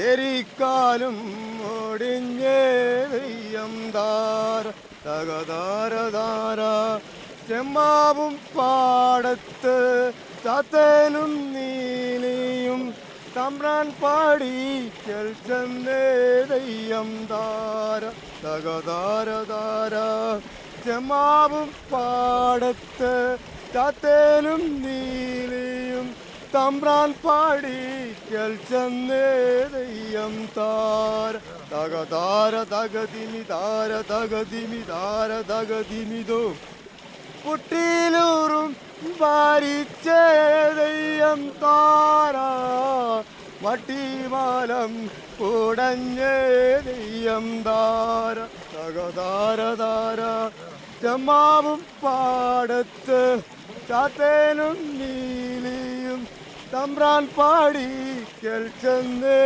എരിക്കാലും ഒടിഞ്ഞേ വെയ്യം താര തകതാര താര ചെമ്മാവും പാടത്ത് തത്തേനും നീലിയും തമ്പ്രാൻ പാടി ചെന്നേ ദെയ്യം താര തകതാര താര ചെമ്മാവും പാടത്ത് തത്തേനും നീലിയും തമ്പ്രാൻ പാടി ചെന്നേ ദെയ്യം താര തക താര തകതിമി താര തകതിമി താര തകതിമിതോ. കുട്ടിയിലൂറും പാരിച്ചേ ദെയ്യം താര. വട്ടിമാലം കുടഞ്ഞേ ദെയ്യം താര. തക താര താര ചെമ്മാവും പാടത്ത് ചാത്തേനും നീലിയും തമ്പ്രാൻ പാടി ചെന്നേ